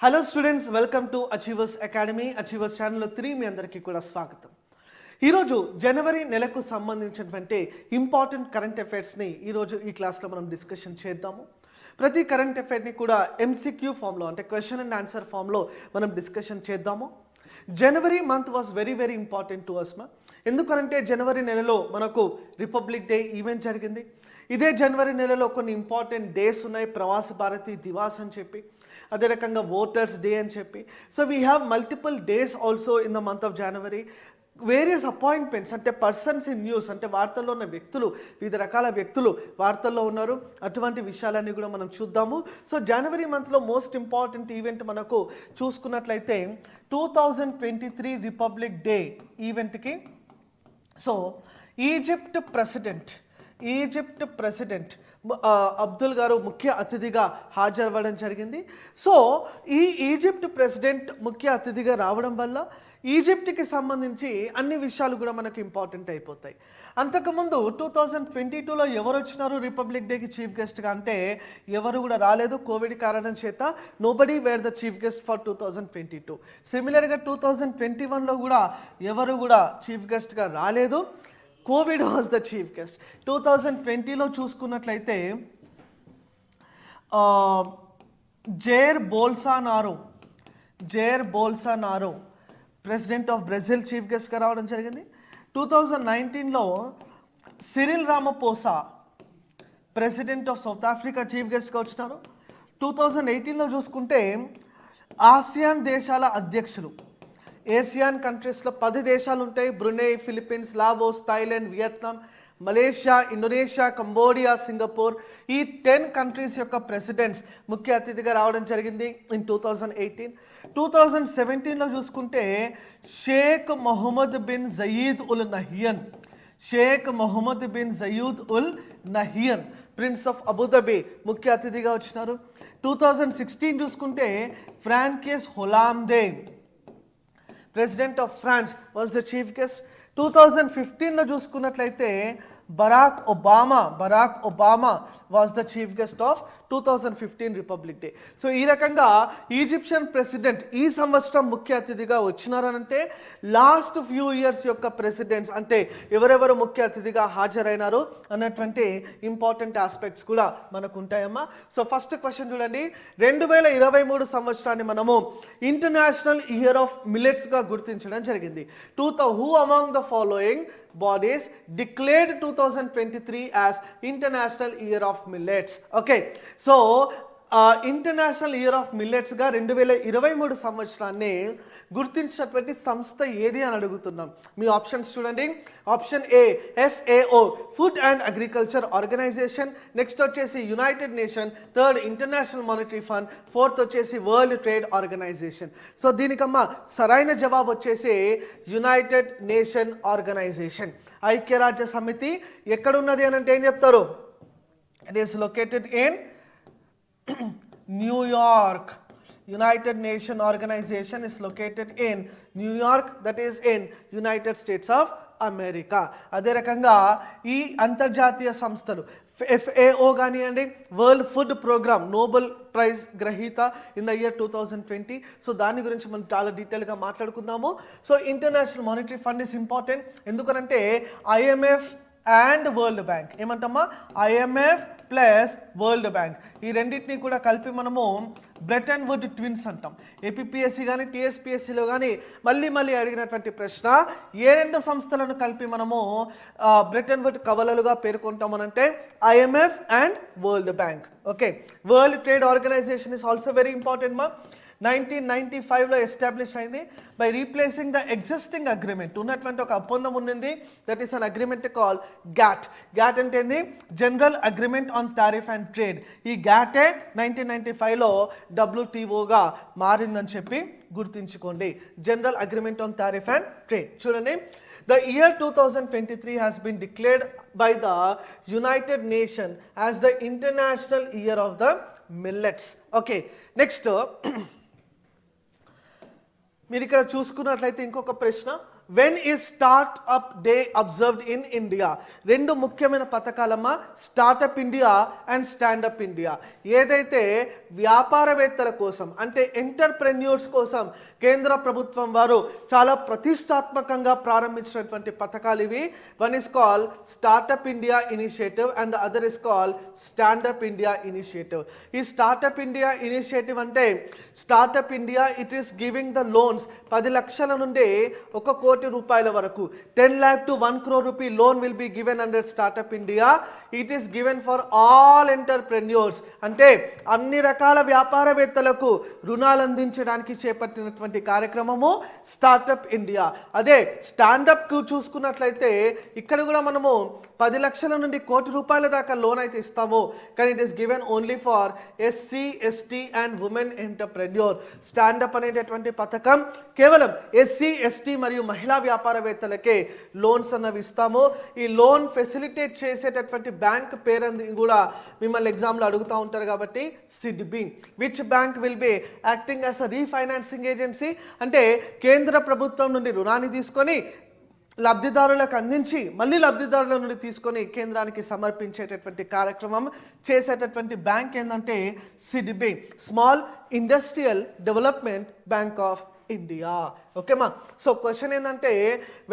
Hello students welcome to achievers academy achievers ఛానల్లో త్రీ మీ అందరికీ కూడా స్వాగతం. ఈరోజు జనవరి నెలకు సంబంధించినటువంటి ఇంపార్టెంట్ కరెంట్ అఫైర్స్ని ఈరోజు ఈ క్లాస్లో మనం డిస్కషన్ చేద్దాము. ప్రతి కరెంట్ అఫైర్ని కూడా ఎంసీక్యూ ఫామ్లో అంటే క్వశ్చన్ అండ్ ఆన్సర్ ఫామ్లో మనం డిస్కషన్ చేద్దాము. January month was very very important to Asma ఎందుకనంటే జనవరి నెలలో మనకు రిపబ్లిక్ డే ఈవెంట్ జరిగింది. ఇదే జనవరి నెలలో కొన్ని ఇంపార్టెంట్ డేస్ ఉన్నాయి. ప్రవాస భారతి దివాస్ అని చెప్పి అదే రకంగా ఓటర్స్ డే అని చెప్పి. So we have multiple days also in the month of January various appointments అంటే పర్సన్స్ ఇన్ న్యూస్ అంటే వార్తల్లో ఉన్న వ్యక్తులు వివిధ రకాల వ్యక్తులు వార్తల్లో ఉన్నారు. అటువంటి విషయాలన్నీ కూడా మనం చూద్దాము. సో జనవరి మంత్లో మోస్ట్ ఇంపార్టెంట్ ఈవెంట్ మనకు చూసుకున్నట్లయితే two thousand twenty three republic day ఈవెంట్కి so Egypt president Egypt president Abdul గారు ముఖ్య అతిథిగా హాజరవ్వడం జరిగింది. సో ఈ ఈజిప్ట్ ప్రెసిడెంట్ ముఖ్య అతిథిగా రావడం వల్ల ఈజిప్ట్కి సంబంధించి అన్ని విషయాలు కూడా మనకు ఇంపార్టెంట్ అయిపోతాయి. అంతకుముందు టూ థౌజండ్ ట్వంటీ టూలో ఎవరు వచ్చినారు రిపబ్లిక్ డేకి చీఫ్ గెస్ట్గా అంటే ఎవరు కూడా రాలేదు కోవిడ్ కారణం చేత. Nobody were the chief guest for two thousand twenty two సిమిలర్గా టూ థౌజండ్ ట్వంటీ వన్లో కూడా ఎవరు కూడా చీఫ్ గెస్ట్గా రాలేదు. Covid was the chief guest. Two thousand ట్వంటీలో చూసుకున్నట్లయితే Jair Bolsonaro Jair Bolsonaro president of Brazil chief గెస్ట్గా రావడం జరిగింది. టూ థౌజండ్ నైన్టీన్లో Cyril Ramaphosa president of South Africa chief గెస్ట్గా వచ్చినారు. టూ థౌజండ్ ఎయిటీన్లో చూసుకుంటే ఆసియాన్ దేశాల అధ్యక్షులు. ఏసియాన్ కంట్రీస్లో పది దేశాలు ఉంటాయి Brunei Philippines Laos Thailand Vietnam Malaysia Indonesia Cambodia Singapore ఈ టెన్ కంట్రీస్ యొక్క ప్రెసిడెంట్స్ ముఖ్య అతిథిగా రావడం జరిగింది in two thousand eighteen. Two thousand సెవెంటీన్లో చూసుకుంటే Sheikh Mohammed bin Zayed Al Nahyan. Sheikh Mohammed bin Zayed Al Nahyan prince of Abu Dhabi ముఖ్య అతిథిగా వచ్చినారు. టూ థౌజండ్ సిక్స్టీన్ చూసుకుంటే Francois Hollande. President of France was the chief guest. Two thousand ఫిఫ్టీన్లో చూసుకున్నట్లయితే Barack Obama Barack Obama was the chief guest of two thousand fifteen republic day so ఈ రకంగా Egyptian president ఈ సంవత్సరం ముఖ్య అతిథిగా వచ్చినారనంటే లాస్ట్ ఫ్యూ ఇయర్స్ యొక్క ప్రెసిడెంట్స్ అంటే ఎవరెవరు ముఖ్య అతిథిగా హాజరైనారు అన్నటువంటి ఇంపార్టెంట్ ఆస్పెక్ట్స్ కూడా మనకు ఉంటాయమ్మా సో ఫస్ట్ క్వశ్చన్ చూడండి. రెండు వేల ఇరవై మూడు సంవత్సరాన్ని మనము ఇంటర్నేషనల్ ఇయర్ ఆఫ్ మిలెట్స్గా గుర్తించడం జరిగింది. Two thou who among the following bodies declared two thousand twenty three Year international year of millets okay so international year of మిల్లెట్స్గా రెండు వేల ఇరవై మూడు సంవత్సరాన్ని గుర్తించినటువంటి సంస్థ ఏది అని అడుగుతున్నాం. మీ ఆప్షన్స్ చూడండి. Option A FAO food and agriculture organization next వచ్చేసి United Nation third international monetary fund fourth వచ్చేసి వరల్డ్ ట్రేడ్ ఆర్గనైజేషన్ సో దీనికమ్మా సరైన జవాబు వచ్చేసి యునైటెడ్ నేషన్ ఆర్గనైజేషన్ ఐక్యరాజ్య సమితి ఎక్కడున్నది అని అంటే ఏం చెప్తారు? It is located in New York United Nation organization is located in New York that is in United States of America అదే రకంగా ఈ అంతర్జాతీయ సంస్థలు ఎఫ్ఏఓ కానివ్వండి world food programme Nobel prize గ్రహీత in the year two thousand twenty so దాని గురించి మనం చాలా డీటెయిల్గా మాట్లాడుకుందాము. So international monetary fund is important ఎందుకనంటే ఐఎంఎఫ్ అండ్ వరల్డ్ బ్యాంక్ ఏమంటామా? ఐఎంఎఫ్ ప్లస్ వరల్డ్ బ్యాంక్ ఈ రెండింటిని కూడా కలిపి మనము బ్రెట్ అండ్ వుడ్ ట్విన్స్ అంటాం. ఏపీఎస్సి కానీ టీఎస్పిఎస్సిలో కానీ మళ్ళీ మళ్ళీ అడిగినటువంటి ప్రశ్న ఏ రెండు సంస్థలను కలిపి మనము బ్రెట్ అండ్ వుడ్ కవలలుగా పేర్కొంటామనంటే IMF and world bank okay world trade organization is also very important మా నైన్టీన్ నైన్టీ ఫైవ్లో ఎస్టాబ్లిష్ అయింది. By replacing the existing agreement ఉన్నటువంటి ఒక ఒప్పందం ఉండింది that is an agreement call GATT GATT అంటే ఏంది? General agreement on tariff and trade ఈ గ్యాటే నైన్టీన్ నైన్టీ ఫైవ్లో డబ్ల్యూటీఓగా మారిందని చెప్పి గుర్తుంచుకోండి. General agreement on tariff and trade చూడండి. The year 2023 has been declared by the United Nations as the International Year of the Millets. Okay, next. మీరు ఇక్కడ చూసుకున్నట్లయితే ఇంకొక ప్రశ్న. వెన్ ఈ startup day observed in India రెండు ముఖ్యమైన పథకాలమ్మా startup India and standup India ఏదైతే వ్యాపారవేత్తల కోసం అంటే ఎంటర్ప్రెన్యూర్స్ కోసం కేంద్ర ప్రభుత్వం వారు చాలా ప్రతిష్టాత్మకంగా ప్రారంభించినటువంటి పథకాలు ఇవి. One is call startup India initiative and the other is call standup India initiative ఈ స్టార్టప్ ఇండియా ఇనిషియేటివ్ అంటే startup India it is giving the loans పది లక్షల నుండి ఒక కోటి రూపాయల వరకు. Ten lakh to one crore rupee loan will be given under startup India it is given for all entrepreneurs అంటే అన్ని రకాల వ్యాపారవేత్తలకు రుణాలు అందించడానికి చేపట్టినటువంటి కార్యక్రమము స్టార్టప్ ఇండియా అదే స్టాండప్కు చూసుకున్నట్లయితే ఇక్కడ కూడా మనము పది లక్షల నుండి కోటి రూపాయల దాకా లోన్ అయితే ఇస్తాము. కానీ it is given only for SC ST and women entrepreneur standup అనేటటువంటి పథకం కేవలం ఎస్సీ ఎస్టీ మరియు మహిళ వ్యాపారవేత్తలకే లోన్స్ అన్నవి ఇస్తాము. ఈ లోన్ ఫెసిలిటేట్ చేసేటటువంటి బ్యాంక్ పేరంది కూడా మిమ్మల్ని ఎగ్జామ్లో అడుగుతూ ఉంటారు కాబట్టి SIDBI which bank will be acting as a refinancing agency? అంటే కేంద్ర ప్రభుత్వం నుండి రుణాన్ని తీసుకొని లబ్ధిదారులకు అందించి మళ్ళీ లబ్ధిదారుల నుండి తీసుకొని కేంద్రానికి సమర్పించేటటువంటి కార్యక్రమం చేసేటటువంటి బ్యాంక్ ఏంటంటే SIDBI small industrial development bank of India ఓకేమా so question ఏంటంటే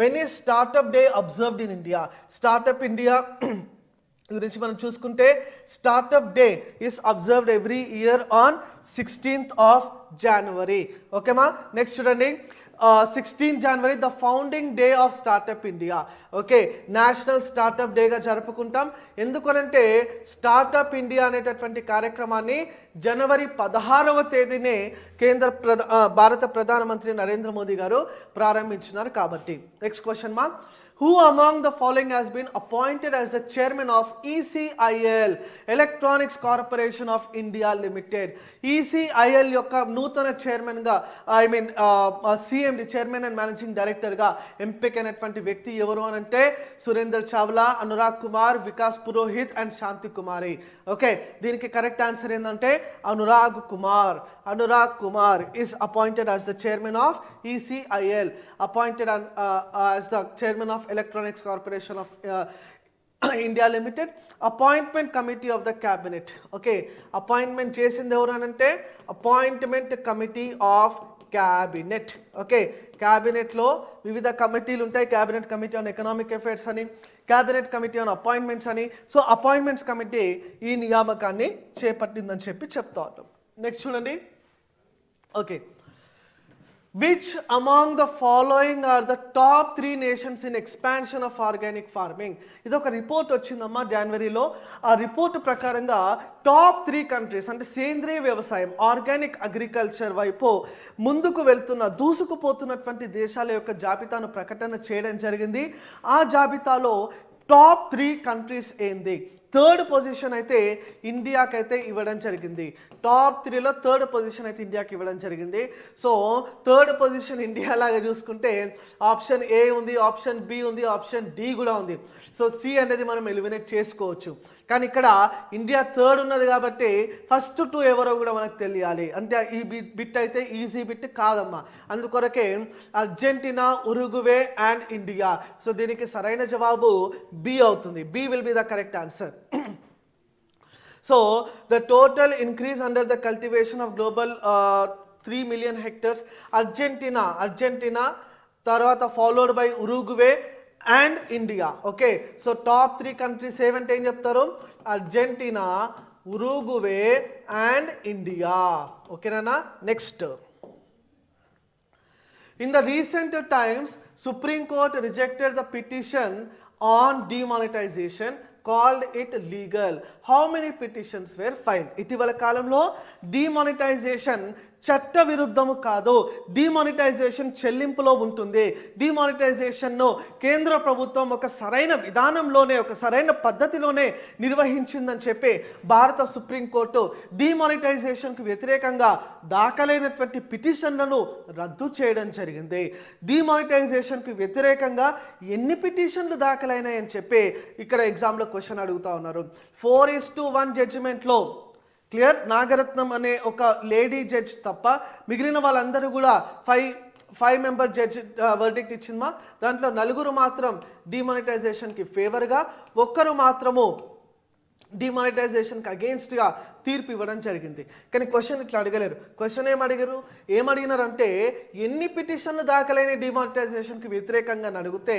వెన్ ఈ startup day observed in India startup India గురించి మనం చూసుకుంటే startup day is observed every year on sixteenth of January ఓకేమా next చూడండి. Sixteen January the founding day of startup India okay national startup డేగా జరుపుకుంటాం. ఎందుకనంటే startup India అనేటటువంటి కార్యక్రమాన్ని జనవరి పదహారవ తేదీనే కేంద్ర ప్రధా భారత ప్రధానమంత్రి నరేంద్ర మోదీ గారు ప్రారంభించినారు కాబట్టి. నెక్స్ట్ క్వశ్చన్ మా Who among the following has been appointed as the chairman of ECIL, electronics corporation of India limited ECIL యొక్క నూతన చైర్మన్గా I mean CMD chairman and managing డైరెక్టర్గా ఎంపికైనటువంటి వ్యక్తి ఎవరు అని అంటే సురేందర్ చావ్లా అనురాగ్ కుమార్ వికాస్ పురోహిత్ అండ్ శాంతి కుమారి. ఓకే దీనికి కరెక్ట్ ఆన్సర్ ఏంటంటే Anurag Kumar. Anurag Kumar is appointed as the chairman of ECIL appointed as the chairman of of Electronics Corporation of uh, India limited appointment committee of the cabinet okay appointment చేసింది ఎవరు appointment committee of cabinet okay క్యాబినెట్లో వివిధ కమిటీలు ఉంటాయి. Cabinet committee on economic affairs అని cabinet committee on appointments అని. So appointments committee ఈ నియామకాన్ని చేపట్టిందని చెప్పి చెప్తా ఉంటాం నెక్స్ట్ చూడండి. Okay which among the following are the top three nations in expansion of organic farming ఇది ఒక రిపోర్ట్ వచ్చిందమ్మా జనవరిలో ఆ రిపోర్ట్ ప్రకారంగా టాప్ త్రీ కంట్రీస్ అంటే సేంద్రియ వ్యవసాయం ఆర్గానిక్ అగ్రికల్చర్ వైపు ముందుకు వెళ్తున్న దూసుకుపోతున్నటువంటి దేశాల యొక్క జాబితాను ప్రకటన చేయడం జరిగింది. ఆ జాబితాలో టాప్ త్రీ కంట్రీస్ ఏంది? థర్డ్ పొజిషన్ అయితే ఇండియాకి అయితే ఇవ్వడం జరిగింది. టాప్ త్రీలో థర్డ్ పొజిషన్ అయితే ఇండియాకి ఇవ్వడం జరిగింది. సో థర్డ్ పొజిషన్ ఇండియా లాగా చూసుకుంటే ఆప్షన్ ఏ ఉంది ఆప్షన్ బి ఉంది ఆప్షన్ డి కూడా ఉంది. సో సి అనేది మనం ఎలిమినేట్ చేసుకోవచ్చు. కానీ ఇక్కడ ఇండియా థర్డ్ ఉన్నది కాబట్టి ఫస్ట్ టూ ఎవరో కూడా మనకు తెలియాలి. అంటే ఈ బిట్ బిట్ అయితే ఈజీ బిట్ కాదమ్మా. అందుకొరకే Argentina Uruguay and India. So దీనికి సరైన జవాబు బి అవుతుంది. B will be the correct answer so the total increase under the cultivation of global three million hectares Argentina Argentina తర్వాత followed by Uruguay and India. Okay so top three countries ఏవంటే ఏం చెప్తారు? Argentina Uruguay and India. ఓకేనా next. In the recent times supreme court rejected the petition on demonetization called it legal. How many petitions were fine ఇటీవల కాలంలో demonetisation చట్ట విరుద్ధము కాదు. Demonetisation చెల్లింపులో ఉంటుంది. డిమానిటైజేషన్ను కేంద్ర ప్రభుత్వం ఒక సరైన విధానంలోనే ఒక సరైన పద్ధతిలోనే నిర్వహించిందని చెప్పి భారత సుప్రీంకోర్టు డిమానిటైజేషన్కు వ్యతిరేకంగా దాఖలైనటువంటి పిటిషన్లను రద్దు చేయడం జరిగింది. డిమానిటైజేషన్కు వ్యతిరేకంగా ఎన్ని పిటిషన్లు దాఖలైనాయని చెప్పి ఇక్కడ ఎగ్జామ్లో క్వశ్చన్ అడుగుతా ఉన్నారు. ఫోర్ ఈస్ టు వన్ జడ్జిమెంట్లో క్లియర్? నాగరత్నం అనే ఒక లేడీ జడ్జ్ తప్ప మిగిలిన వాళ్ళందరూ కూడా five five member judge verdict ఇచ్చిందమ్మా దాంట్లో నలుగురు మాత్రం డిమానిటైజేషన్కి ఫేవర్గా ఒక్కరు మాత్రము డిమానిటైజేషన్కి అగేన్స్ట్గా తీర్పు ఇవ్వడం జరిగింది. కానీ క్వశ్చన్ ఇట్లా అడగలేరు. క్వశ్చన్ ఏం అడిగారు? ఏం అడిగినారంటే ఎన్ని పిటిషన్లు దాఖలైన డిమానిటైజేషన్కి వ్యతిరేకంగా అని అడిగితే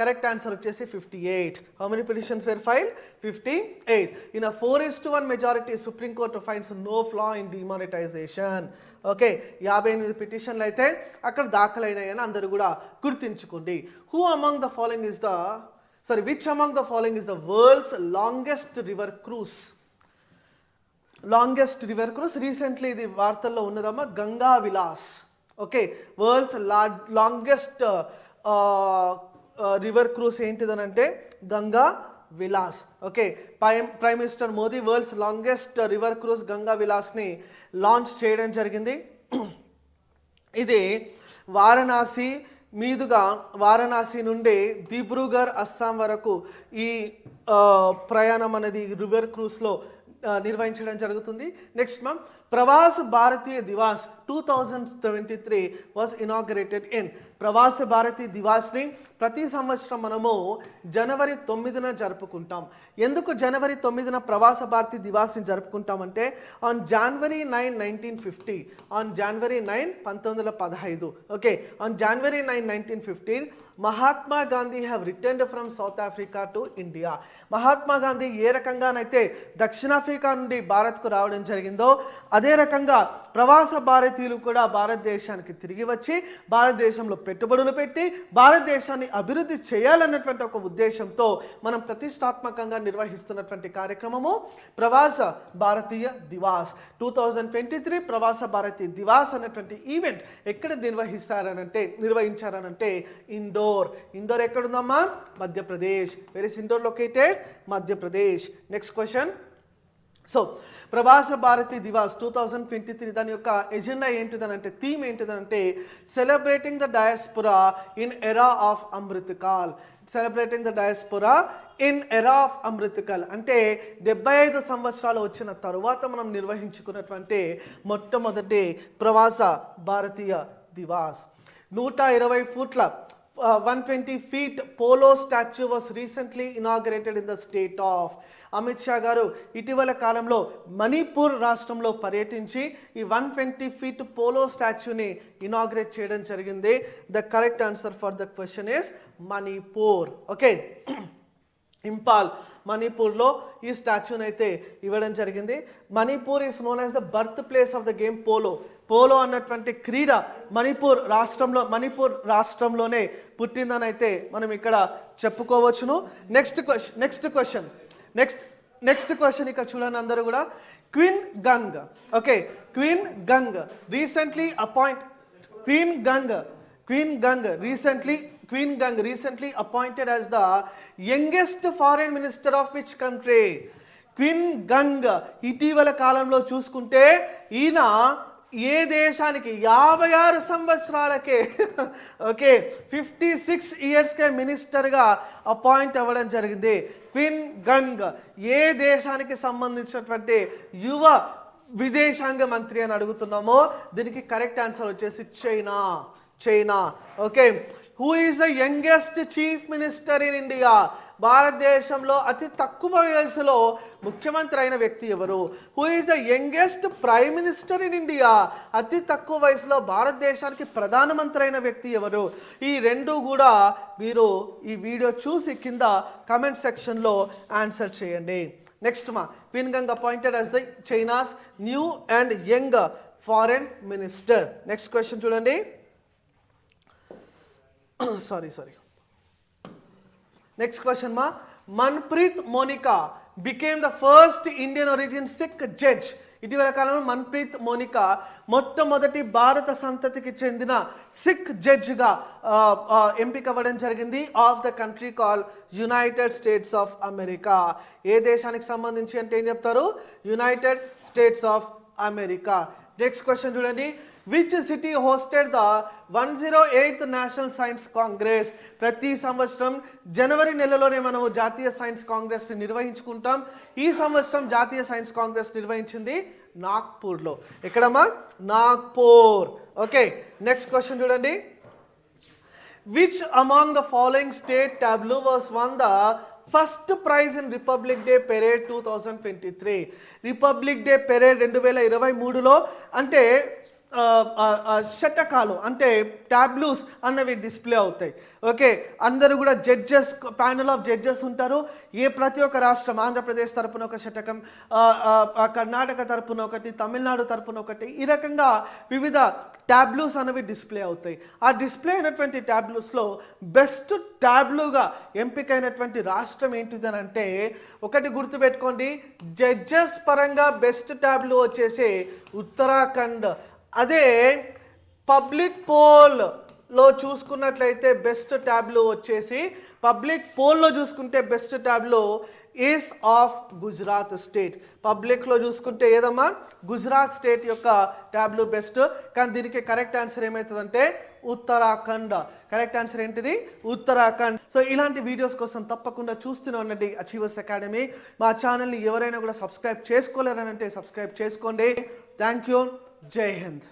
కరెక్ట్ ఆన్సర్ వచ్చేసి fifty eight how many petitions were file fifty eight in a four is to one majority supreme court finds no flaw in demonetization okay యాభై ఎనిమిది పిటిషన్లు అయితే అక్కడ దాఖలైనాయని అందరూ కూడా గుర్తించుకోండి. Who among the following is the sorry which among the following is the world's longest river cruise? Longest river cruise recently ఇది వార్తల్లో ఉన్నదమ్మా Ganga Vilas. Okay world's longest river cruise ఏంటిదనంటే Ganga Vilas. Okay prime prime minister Modi world's longest river cruise Ganga విలాస్ని launch చేయడం జరిగింది. ఇది వారణాసి మీదుగా వారణాసి నుండి దిబ్రూగర్ అస్సాం వరకు ఈ ప్రయాణం అనేది రివర్ క్రూస్లో నిర్వహించడం జరుగుతుంది. Next ma'am Pravas Bharatiya Divas two thousand seventy three was inaugurated in Pravasa Bharati దివాస్ని ప్రతి సంవత్సరం మనము జనవరి తొమ్మిదిన జరుపుకుంటాం. ఎందుకు జనవరి తొమ్మిదిన ప్రవాస భారతి దివాస్ని జరుపుకుంటామంటే on January nine nineteen fifty on January nine పంతొమ్మిది వందల పదహైదు. Okay on January nine nineteen fifteen Mahatma Gandhi have returned from South Africa to India Mahatma Gandhi ఏ రకంగానైతే దక్షిణాఫ్రికా నుండి భారత్కు రావడం జరిగిందో అదే రకంగా ప్రవాస భారతీయులు కూడా భారతదేశానికి తిరిగి వచ్చి భారతదేశంలో పెట్టుబడులు పెట్టి భారతదేశాన్ని అభివృద్ధి చేయాలన్నటువంటి ఒక ఉద్దేశంతో మనం ప్రతిష్టాత్మకంగా నిర్వహిస్తున్నటువంటి కార్యక్రమము Pravasi Bharatiya Divas. Two thousand twenty three Pravasi Bharatiya Divas అనేటువంటి ఈవెంట్ ఎక్కడ నిర్వహిస్తారనంటే నిర్వహించారనంటే Indore. Indore ఎక్కడుందమ్మా? Madhya Pradesh. Where's Indore located Madhya Pradesh. Next question so Pravasa Bharati Divas two thousand twenty three దాని యొక్క ఎజెండా ఏంటిదనంటే theme ఏంటిదనంటే celebrating the diaspora in era of Amrit Kaal celebrating the diaspora in era of Amrit Kaal అంటే డెబ్బై ఐదు సంవత్సరాలు వచ్చిన తరువాత మనం నిర్వహించుకున్నటువంటి మొట్టమొదటి ప్రవాస భారతీయ దివాస్. నూట ఇరవై ఫూట్ల one twenty feet polo statue was recently inaugurated in the state of Amit Shah garu ఇటీవల కాలంలో మణిపూర్ రాష్ట్రంలో పర్యటించి ఈ వన్ ట్వంటీ ఫీట్ పోలో స్టాచ్యూని ఇనాగ్రేట్ చేయడం జరిగింది. The correct answer for the question is Manipur okay Imphal మణిపూర్లో ఈ స్టాచ్యూని అయితే ఇవ్వడం జరిగింది. Manipur is known as the birth place of the game polo polo అన్నటువంటి క్రీడ మణిపూర్ రాష్ట్రంలో మణిపూర్ రాష్ట్రంలోనే పుట్టిందని అయితే మనం ఇక్కడ చెప్పుకోవచ్చును. Next question next question next next question ఇక్కడ చూడండి అందరూ కూడా. Qin Gang okay Qin Gang recently appoint Qin Gang Qin Gang recently Qin Gang recently appointed as the youngest foreign minister of which country Qin Gang ఇటీవల కాలంలో చూసుకుంటే ఈయన ఏ దేశానికి యాభై ఆరు సంవత్సరాలకే ఓకే ఫిఫ్టీ సిక్స్ ఇయర్స్కే మినిస్టర్గా అపాయింట్ అవ్వడం జరిగింది. క్విన్ గంగ్ ఏ దేశానికి సంబంధించినటువంటి యువ విదేశాంగ మంత్రి అని అడుగుతున్నామో దీనికి కరెక్ట్ ఆన్సర్ వచ్చేసి China. China okay. Who is the youngest chief minister in India భారతదేశంలో అతి తక్కువ వయసులో ముఖ్యమంత్రి అయిన వ్యక్తి ఎవరు? Who is the youngest prime minister in India అతి తక్కువ వయసులో భారతదేశానికి ప్రధానమంత్రి అయిన వ్యక్తి ఎవరు? ఈ రెండు కూడా మీరు ఈ వీడియో చూసి కింద కమెంట్ సెక్షన్లో ఆన్సర్ చేయండి. Next ma'am Qin Gang appointed as the China's new and young foreign minister next question చూడండి. Sorry sorry next question ma'am Manpreet Monika became the first Indian origin Sikh judge ఇటీవల కాలంలో మన్ప్రీత్ మోనికా మొట్టమొదటి భారత సంతతికి చెందిన sick జడ్జ్గా ఎంపిక అవ్వడం జరిగింది of the country call United States of America ఏ దేశానికి సంబంధించి అంటే ఏం చెప్తారు? United States of America next question చూడండి which city hosted the one zero eighth national science congress ప్రతి సంవత్సరం జనవరి నెలలోనే మనము జాతీయ సైన్స్ కాంగ్రెస్ని నిర్వహించుకుంటాం. ఈ సంవత్సరం జాతీయ సైన్స్ కాంగ్రెస్ నిర్వహించింది నాగ్పూర్లో. ఎక్కడమ్మా? నాగ్పూర్. ఓకే నెక్స్ట్ క్వశ్చన్ చూడండి which among the following state tableau was won the first prize in Republic Day parade two thousand twenty three. Republic Day parade రెండు వేల ఇరవై మూడులో అంటే శటకాలు అంటే ట్యాబ్లూస్ అన్నవి డిస్ప్లే అవుతాయి. ఓకే అందరూ కూడా జడ్జెస్ ప్యానల్ ఆఫ్ జడ్జెస్ ఉంటారు. ఏ ప్రతి ఒక్క రాష్ట్రం ఆంధ్రప్రదేశ్ తరపున ఒక శటకం ఆ, కర్ణాటక తరపున ఒకటి తమిళనాడు తరపున ఒకటి ఈ రకంగా వివిధ ట్యాబ్లూస్ అనేవి డిస్ప్లే అవుతాయి. ఆ డిస్ప్లే అయినటువంటి ట్యాబ్లూస్లో బెస్ట్ ట్యాబ్లూగా ఎంపికైనటువంటి రాష్ట్రం ఏంటిది అని అంటే ఒకటి గుర్తుపెట్టుకోండి జడ్జెస్ పరంగా బెస్ట్ ట్యాబ్లూ వచ్చేసి ఉత్తరాఖండ్. అదే పబ్లిక్ పోల్లో చూసుకున్నట్లయితే బెస్ట్ ట్యాబ్లో వచ్చేసి పబ్లిక్ పోల్లో చూసుకుంటే బెస్ట్ ట్యాబ్లో ఈస్ ఆఫ్ గుజరాత్ స్టేట్ పబ్లిక్లో చూసుకుంటే ఏదమ్మా? గుజరాత్ స్టేట్ యొక్క ట్యాబ్లు బెస్ట్ కానీ దీనికి కరెక్ట్ ఆన్సర్ ఏమవుతుందంటే ఉత్తరాఖండ్. కరెక్ట్ ఆన్సర్ ఏంటిది? ఉత్తరాఖండ్. సో ఇలాంటి వీడియోస్ కోసం తప్పకుండా చూస్తూనే ఉండండి అచీవర్స్ అకాడమీ మా ఛానల్ని ఎవరైనా కూడా సబ్స్క్రైబ్ చేసుకోలేరనంటే సబ్స్క్రైబ్ చేసుకోండి. Thank you Jai Hind.